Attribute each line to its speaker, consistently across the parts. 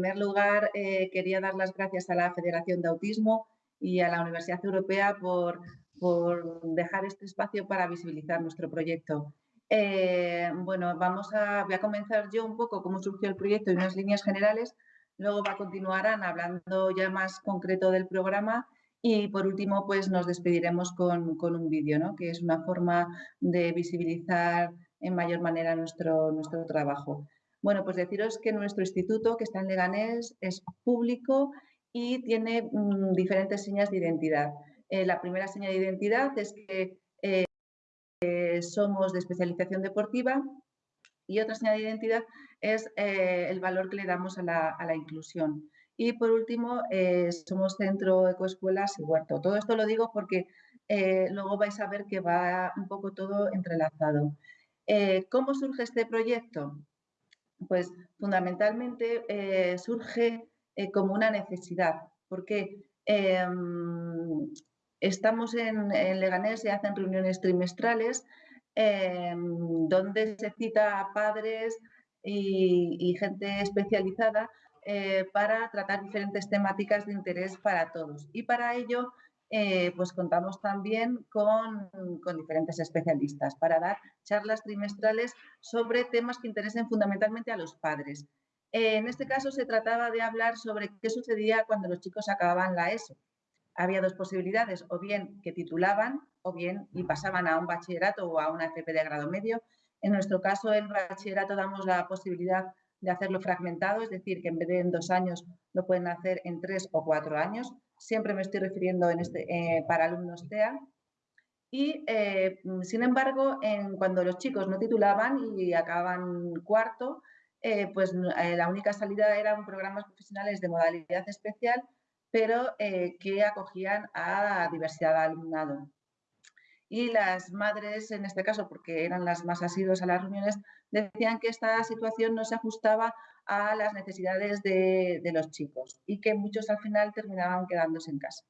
Speaker 1: primer lugar, eh, quería dar las gracias a la Federación de Autismo y a la Universidad Europea por, dejar este espacio para visibilizar nuestro proyecto. Eh, bueno, vamos a, voy a comenzar yo un poco cómo surgió el proyecto y unas líneas generales, luego va a continuar Ana hablando ya más concreto del programa y por último pues nos despediremos con, con un vídeo, ¿no? que es una forma de visibilizar en mayor manera nuestro, nuestro trabajo. Bueno, pues deciros que nuestro instituto, que está en Leganés, es público y tiene mm, diferentes señas de identidad. Eh, la primera seña de identidad es que eh, somos de especialización deportiva y otra seña de identidad es eh, el valor que le damos a la, a la inclusión. Y por último, somos centro ecoescuelas y huerto. Todo esto lo digo porque luego vais a ver que va un poco todo entrelazado. ¿Cómo surge este proyecto? Pues fundamentalmente eh, surge eh, como una necesidad, porque em, estamos en, Leganés, se hacen reuniones trimestrales em, donde se cita a padres y gente especializada eh, para tratar diferentes temáticas de interés para todos. Y para ello eh, pues contamos también con, diferentes especialistas para dar charlas trimestrales sobre temas que interesen fundamentalmente a los padres. Eh, en este caso se trataba de hablar sobre qué sucedía cuando los chicos acababan la ESO. Había dos posibilidades, o bien que titulaban o bien y pasaban a un bachillerato o a una FP de grado medio. En nuestro caso, el bachillerato damos la posibilidad de hacerlo fragmentado, es decir, que en vez de en dos años lo pueden hacer en tres o cuatro años siempre me estoy refiriendo en este, eh, para alumnos TEA. Y, eh, sin embargo, en, cuando los chicos no titulaban y acababan cuarto, eh, pues la única salida eran programas profesionales de modalidad especial, pero que acogían a diversidad de alumnado. Y las madres, en este caso, porque eran las más asiduas a las reuniones, decían que esta situación no se ajustaba a las necesidades de, los chicos y que muchos al final terminaban quedándose en casa.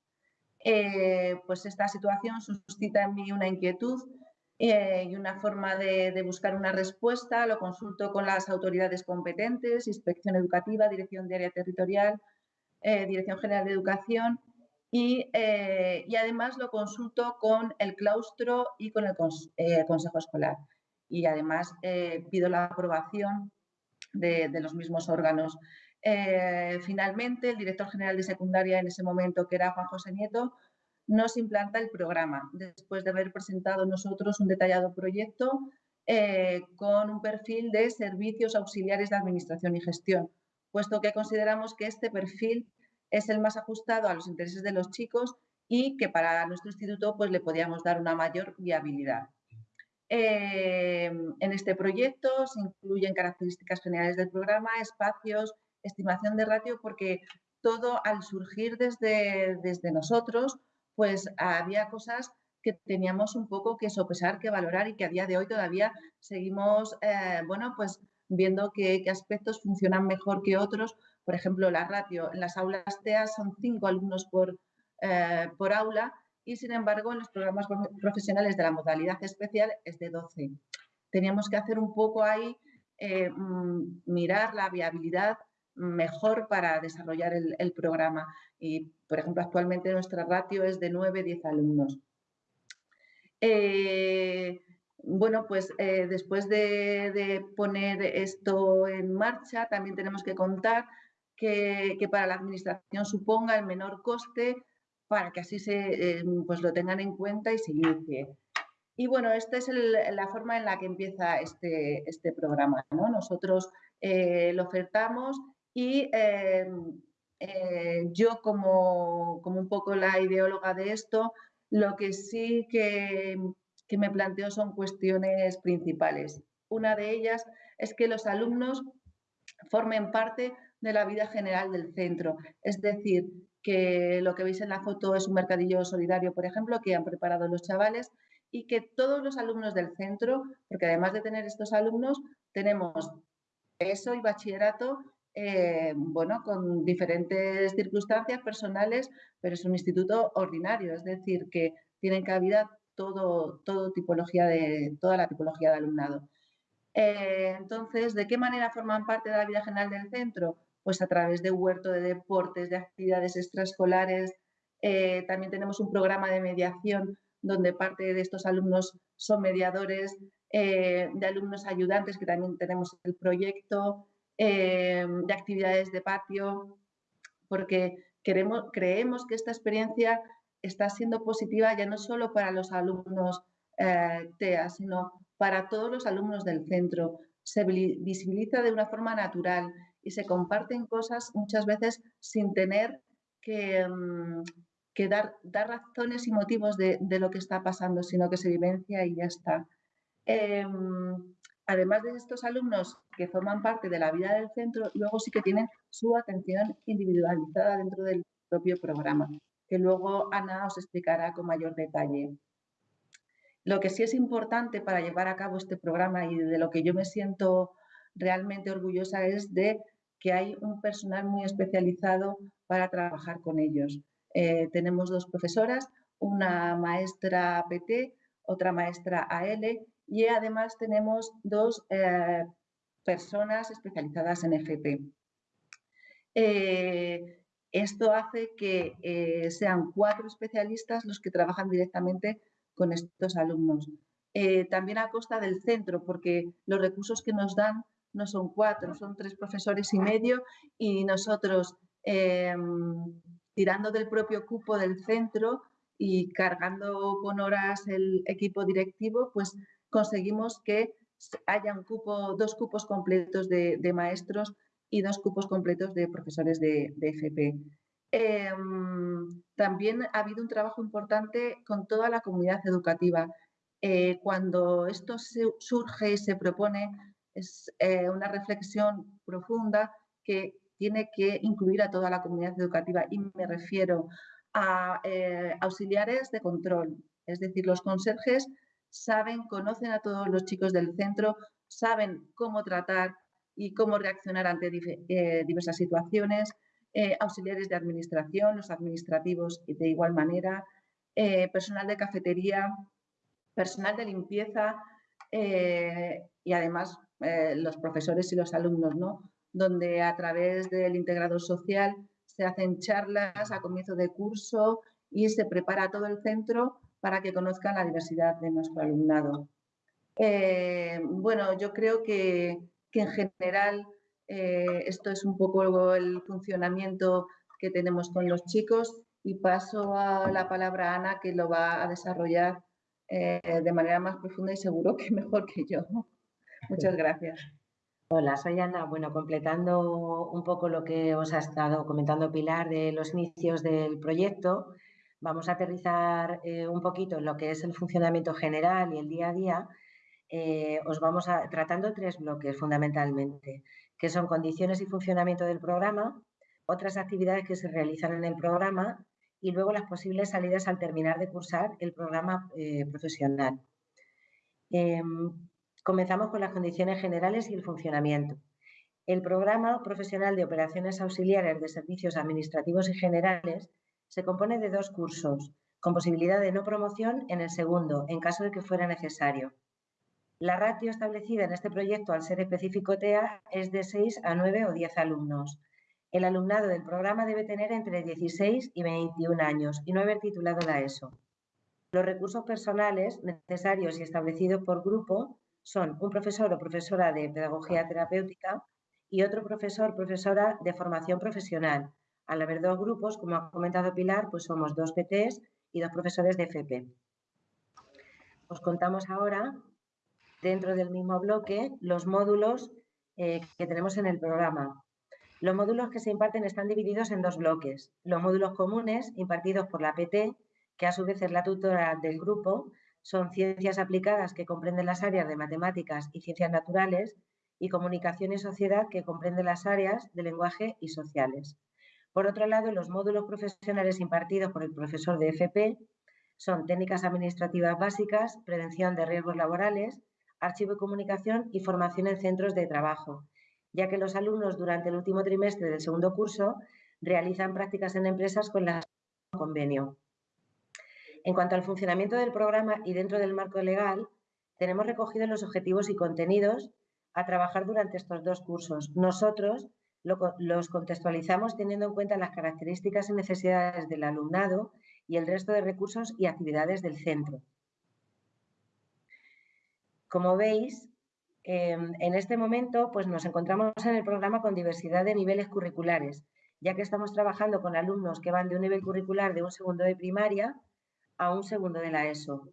Speaker 1: Eh, pues esta situación suscita en mí una inquietud eh, y una forma de, buscar una respuesta. Lo consulto con las autoridades competentes, Inspección Educativa, Dirección de Área Territorial, eh, Dirección General de Educación y, además lo consulto con el claustro y con el Consejo Escolar. Y además pido la aprobación de, los mismos órganos. Eh, finalmente, el director general de secundaria en ese momento, que era Juan José Nieto, nos implanta el programa, después de haber presentado nosotros un detallado proyecto eh, con un perfil de servicios auxiliares de administración y gestión, puesto que consideramos que este perfil es el más ajustado a los intereses de los chicos y que para nuestro instituto pues, le podíamos dar una mayor viabilidad. Eh, en este proyecto se incluyen características generales del programa, espacios, estimación de ratio, porque todo al surgir desde, desde nosotros, pues había cosas que teníamos un poco que sopesar, que valorar y que a día de hoy todavía seguimos, eh, bueno, pues viendo qué, aspectos funcionan mejor que otros. Por ejemplo, la ratio en las aulas TEA son cinco alumnos por, eh, por aula y sin embargo en los programas profesionales de la modalidad especial es de 12. Teníamos que hacer un poco ahí, eh, mm, mirar la viabilidad mejor para desarrollar el, programa y, por ejemplo, actualmente nuestra ratio es de 9-10 alumnos. Eh, bueno, pues eh, después de, poner esto en marcha, también tenemos que contar que, que, para la administración suponga el menor coste para que así se, eh, pues lo tengan en cuenta y se inicie. Y bueno, esta es la forma en la que empieza este, este programa. ¿no? Nosotros eh, lo ofertamos y eh, yo como, como, un poco la ideóloga de esto, lo que sí que, que me planteo son cuestiones principales. Una de ellas es que los alumnos formen parte de la vida general del centro. Es decir, que lo que veis en la foto es un mercadillo solidario, por ejemplo, que han preparado los chavales y que todos los alumnos del centro, porque además de tener estos alumnos, tenemos ESO y bachillerato, eh, bueno, con diferentes circunstancias personales, pero es un instituto ordinario, es decir, que tienen cabida todo, todo tipología de, toda la tipología de alumnado. Eh, entonces, ¿de qué manera forman parte de la vida general del centro? Pues a través de huerto de deportes, de actividades extraescolares. Eh, también tenemos un programa de mediación donde parte de estos alumnos son mediadores, eh, de alumnos ayudantes, que también tenemos el proyecto, eh, de actividades de patio, porque queremos, creemos que esta experiencia está siendo positiva ya no solo para los alumnos TEA, sino para todos los alumnos del centro. Se visibiliza de una forma natural y se comparten cosas muchas veces sin tener que, mm, dar, razones y motivos de, lo que está pasando, sino que se vivencia y ya está. Em, además de estos alumnos que forman parte de la vida del centro, luego sí que tienen su atención individualizada dentro del propio programa, que luego Ana os explicará con mayor detalle. Lo que sí es importante para llevar a cabo este programa y de lo que yo me siento realmente orgullosa es de que hay un personal muy especializado para trabajar con ellos. Eh, tenemos dos profesoras, una maestra PT, otra maestra AL y además tenemos dos eh, personas especializadas en FP. Eh, esto hace que sean cuatro especialistas los que trabajan directamente con estos alumnos. También a costa del centro, porque los recursos que nos dan no son cuatro, son tres profesores y medio y nosotros em, tirando del propio cupo del centro y cargando con horas el equipo directivo, pues conseguimos que haya un cupo, dos cupos completos de, maestros y dos cupos completos de profesores de, de. Em, también ha habido un trabajo importante con toda la comunidad educativa. Eh, cuando esto surge y se propone, es eh, una reflexión profunda que tiene que incluir a toda la comunidad educativa y me refiero a eh, auxiliares de control, es decir, los conserjes saben, conocen a todos los chicos del centro, saben cómo tratar y cómo reaccionar ante diversas situaciones, eh, auxiliares de administración, los administrativos de igual manera, eh, personal de cafetería, personal de limpieza eh, y además los profesores y los alumnos, ¿no? donde a través del integrador social se hacen charlas a comienzo de curso y se prepara todo el centro para que conozcan la diversidad de nuestro alumnado. bueno, yo creo que, que en general eh, esto es un poco el funcionamiento que tenemos con los chicos y paso a la palabra a Ana que lo va a desarrollar eh, de manera más profunda y seguro que mejor que yo. Muchas gracias.
Speaker 2: Hola, soy Ana. Bueno, completando un poco lo que os ha estado comentando Pilar de los inicios del proyecto, vamos a aterrizar eh, un poquito en lo que es el funcionamiento general y el día a día. os vamos a tratando tres bloques fundamentalmente que son condiciones y funcionamiento del programa, otras actividades que se realizan en el programa y luego las posibles salidas al terminar de cursar el programa eh, profesional. Comenzamos con las condiciones generales y el funcionamiento. El programa profesional de operaciones auxiliares de servicios administrativos y generales se compone de dos cursos, con posibilidad de no promoción en el segundo, en caso de que fuera necesario. La ratio establecida en este proyecto al ser específico TEA es de 6 a 9 o 10 alumnos. El alumnado del programa debe tener entre 16 y 21 años y no haber titulado la ESO. Los recursos personales necesarios y establecidos por grupo son un profesor o profesora de pedagogía terapéutica y otro profesor o profesora de formación profesional. Al haber dos grupos, como ha comentado Pilar, pues somos dos PTs y dos profesores de FP. Os contamos ahora dentro del mismo bloque los módulos eh, que tenemos en el programa. Los módulos que se imparten están divididos en dos bloques. Los módulos comunes, impartidos por la PT, que a su vez es la tutora del grupo, son ciencias aplicadas que comprenden las áreas de matemáticas y ciencias naturales y comunicación y sociedad que comprenden las áreas de lenguaje y sociales. Por otro lado, los módulos profesionales impartidos por el profesor de FP son técnicas administrativas básicas, prevención de riesgos laborales, archivo de comunicación y formación en centros de trabajo, ya que los alumnos durante el último trimestre del segundo curso realizan prácticas en empresas con la convenio. En cuanto al funcionamiento del programa y dentro del marco legal, tenemos recogidos los objetivos y contenidos a trabajar durante estos dos cursos. Nosotros los contextualizamos teniendo en cuenta las características y necesidades del alumnado y el resto de recursos y actividades del centro. Como veis, em, en este momento pues nos encontramos en el programa con diversidad de niveles curriculares, ya que estamos trabajando con alumnos que van de un nivel curricular de un segundo de primaria a un segundo de la ESO,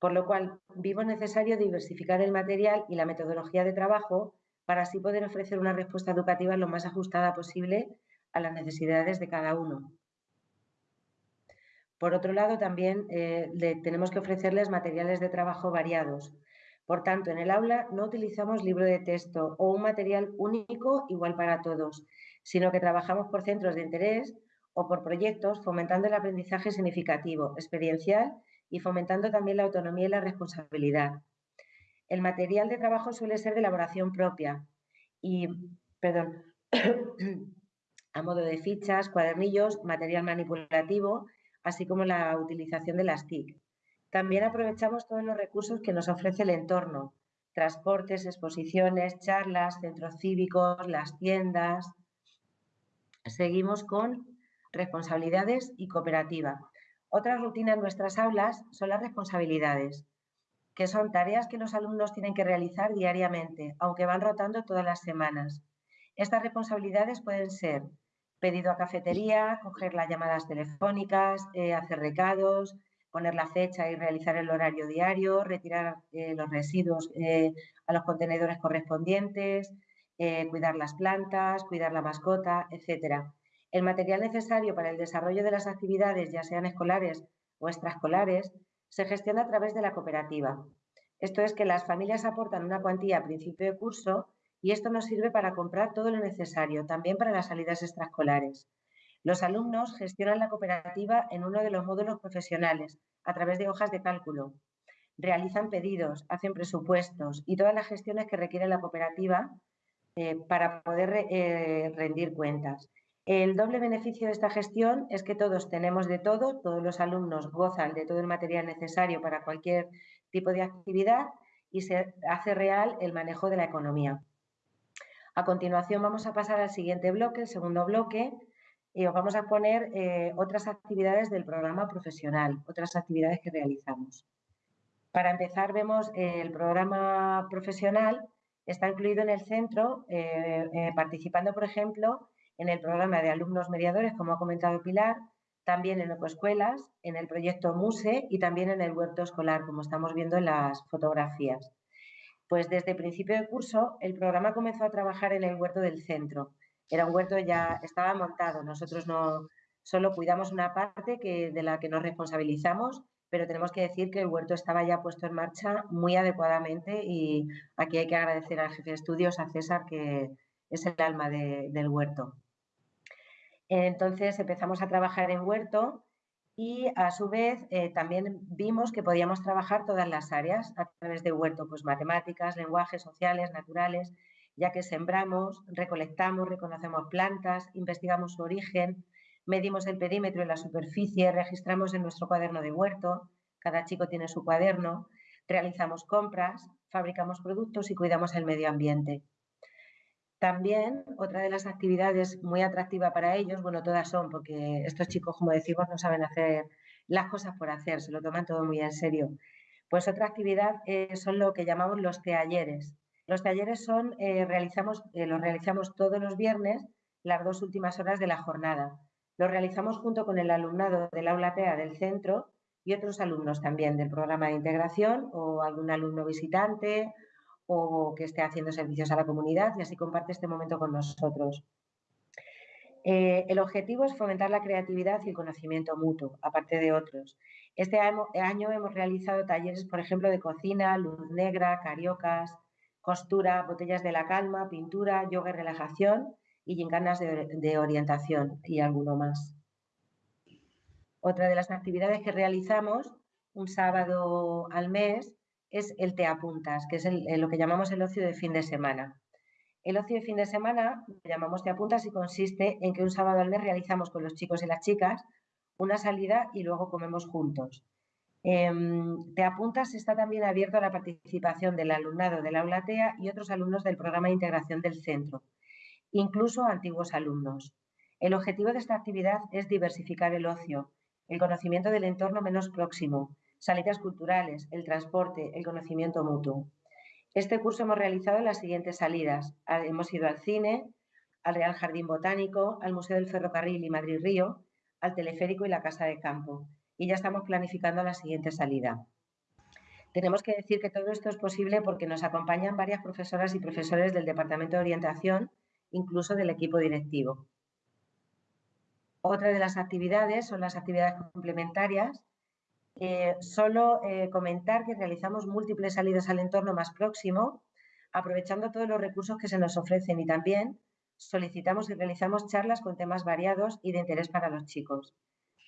Speaker 2: por lo cual vivo necesario diversificar el material y la metodología de trabajo para así poder ofrecer una respuesta educativa lo más ajustada posible a las necesidades de cada uno. Por otro lado, también eh, tenemos que ofrecerles materiales de trabajo variados. Por tanto, en el aula no utilizamos libro de texto o un material único igual para todos, sino que trabajamos por centros de interés o por proyectos fomentando el aprendizaje significativo, experiencial y fomentando también la autonomía y la responsabilidad. El material de trabajo suele ser de elaboración propia y, perdón, a modo de fichas, cuadernillos, material manipulativo así como la utilización de las TIC. También aprovechamos todos los recursos que nos ofrece el entorno, transportes, exposiciones, charlas, centros cívicos, las tiendas. Seguimos con responsabilidades y cooperativa. Otra rutina en nuestras aulas son las responsabilidades, que son tareas que los alumnos tienen que realizar diariamente, aunque van rotando todas las semanas. Estas responsabilidades pueden ser pedido a cafetería, coger las llamadas telefónicas, eh, hacer recados, poner la fecha y realizar el horario diario, retirar eh, los residuos eh, a los contenedores correspondientes, cuidar las plantas, cuidar la mascota, etc. El material necesario para el desarrollo de las actividades, ya sean escolares o extraescolares, se gestiona a través de la cooperativa. Esto es que las familias aportan una cuantía a principio de curso y esto nos sirve para comprar todo lo necesario, también para las salidas extraescolares. Los alumnos gestionan la cooperativa en uno de los módulos profesionales a través de hojas de cálculo. Realizan pedidos, hacen presupuestos y todas las gestiones que requiere la cooperativa eh, para poder eh, rendir cuentas. El doble beneficio de esta gestión es que todos tenemos de todo, todos los alumnos gozan de todo el material necesario para cualquier tipo de actividad y se hace real el manejo de la economía. A continuación vamos a pasar al siguiente bloque, el segundo bloque, y os vamos a poner eh, otras actividades del programa profesional, otras actividades que realizamos. Para empezar, vemos eh, el programa profesional está incluido en el centro, eh, participando, por ejemplo, en el programa de alumnos mediadores, como ha comentado Pilar, también en ecoescuelas, en el proyecto MUSE y también en el huerto escolar, como estamos viendo en las fotografías. Pues desde principio de curso el programa comenzó a trabajar en el huerto del centro. Era un huerto ya estaba montado. Nosotros no solo cuidamos una parte que, de la que nos responsabilizamos, pero tenemos que decir que el huerto estaba ya puesto en marcha muy adecuadamente y aquí hay que agradecer al jefe de estudios, a César, que es el alma del huerto. Entonces empezamos a trabajar en huerto y a su vez eh, también vimos que podíamos trabajar todas las áreas a través de huerto, pues matemáticas, lenguajes sociales, naturales, ya que sembramos, recolectamos, reconocemos plantas, investigamos su origen, medimos el perímetro y la superficie, registramos en nuestro cuaderno de huerto, cada chico tiene su cuaderno, realizamos compras, fabricamos productos y cuidamos el medio ambiente. También otra de las actividades muy atractiva para ellos, bueno, todas son, porque estos chicos, como decimos, no saben hacer las cosas por hacer, se lo toman todo muy en serio. Pues otra actividad eh, son lo que llamamos los talleres. Los talleres son, eh, realizamos, eh, los realizamos todos los viernes, las dos últimas horas de la jornada. Los realizamos junto con el alumnado del aula TEA del centro y otros alumnos también del programa de integración o algún alumno visitante o que esté haciendo servicios a la comunidad y así comparte este momento con nosotros. Eh, el objetivo es fomentar la creatividad y el conocimiento mutuo, aparte de otros. Este año hemos realizado talleres, por ejemplo, de cocina, luz negra, cariocas, costura, botellas de la calma, pintura, yoga y relajación y gincanas de orientación y alguno más. Otra de las actividades que realizamos un sábado al mes es el te apuntas, que es lo que llamamos el ocio de fin de semana. El ocio de fin de semana lo llamamos te apuntas y consiste en que un sábado al mes realizamos con los chicos y las chicas una salida y luego comemos juntos. Em, te apuntas está también abierto a la participación del alumnado del aula TEA y otros alumnos del programa de integración del centro. incluso antiguos alumnos. El objetivo de esta actividad es diversificar el ocio, el conocimiento del entorno menos próximo, salidas culturales, el transporte, el conocimiento mutuo. Este curso hemos realizado las siguientes salidas. Hemos ido al cine, al Real Jardín Botánico, al Museo del Ferrocarril y Madrid Río, al Teleférico y la Casa de Campo. Y ya estamos planificando la siguiente salida. Tenemos que decir que todo esto es posible porque nos acompañan varias profesoras y profesores del Departamento de Orientación, incluso del equipo directivo. Otra de las actividades son las actividades complementarias. Eh, solo eh, comentar que realizamos múltiples salidas al entorno más próximo, aprovechando todos los recursos que se nos ofrecen y también solicitamos y realizamos charlas con temas variados y de interés para los chicos.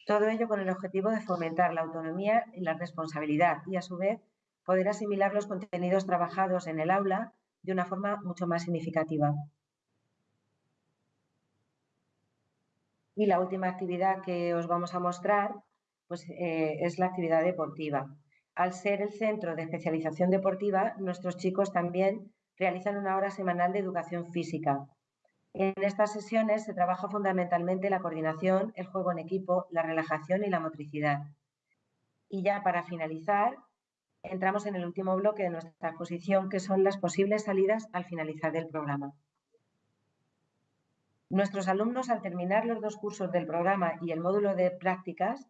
Speaker 2: Todo ello con el objetivo de fomentar la autonomía y la responsabilidad y, a su vez, poder asimilar los contenidos trabajados en el aula de una forma mucho más significativa. Y la última actividad que os vamos a mostrar pues, eh, es la actividad deportiva. Al ser el centro de especialización deportiva, nuestros chicos también realizan una hora semanal de educación física. En estas sesiones se trabaja fundamentalmente la coordinación, el juego en equipo, la relajación y la motricidad. Y ya para finalizar, entramos en el último bloque de nuestra exposición, que son las posibles salidas al finalizar el programa. Nuestros alumnos, al terminar los dos cursos del programa y el módulo de prácticas,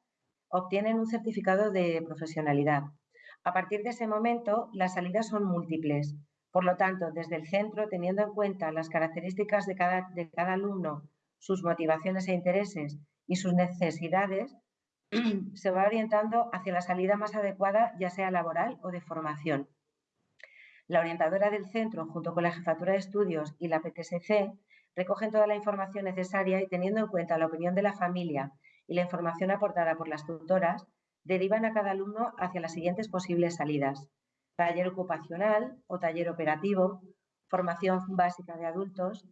Speaker 2: obtienen un certificado de profesionalidad. A partir de ese momento, las salidas son múltiples. Por lo tanto, desde el centro, teniendo en cuenta las características de cada, de cada alumno, sus motivaciones e intereses y sus necesidades, se va orientando hacia la salida más adecuada, ya sea laboral o de formación. La orientadora del centro, junto con la jefatura de estudios y la PTSC, recogen toda la información necesaria y teniendo en cuenta la opinión de la familia y la información aportada por las tutoras, derivan a cada alumno hacia las siguientes posibles salidas. Taller ocupacional o taller operativo, formación básica de adultos,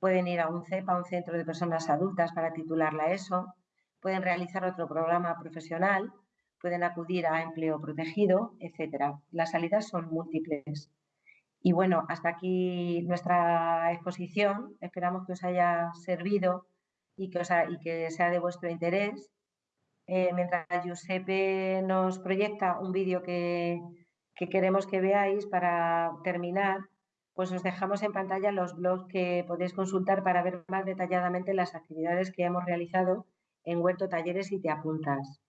Speaker 2: pueden ir a un CEPA, un centro de personas adultas, para titular la ESO, pueden realizar otro programa profesional, pueden acudir a empleo protegido, etc. Las salidas son múltiples. Y bueno, hasta aquí nuestra exposición. Esperamos que os haya servido y que, sea de vuestro interés. Eh, mientras Giuseppe nos proyecta un vídeo que, que queremos que veáis para terminar, pues os dejamos en pantalla los blogs que podéis consultar para ver más detalladamente las actividades que hemos realizado en Huerto Talleres y Te Apuntas.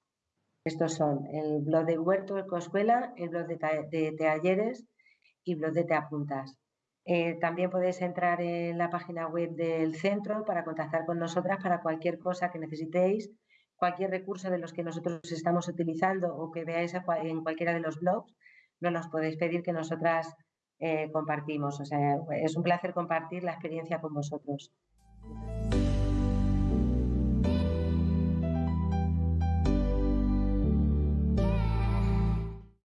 Speaker 2: Estos son el blog de Huerto Ecoescuela, el blog de, de Talleres y blog de Te Apuntas. Eh, también podéis entrar en la página web del centro para contactar con nosotras para cualquier cosa que necesitéis, cualquier recurso de los que nosotros estamos utilizando o que veáis en cualquiera de los blogs, nos los podéis pedir que nosotras eh, compartimos. O sea, es un placer compartir la experiencia con vosotros.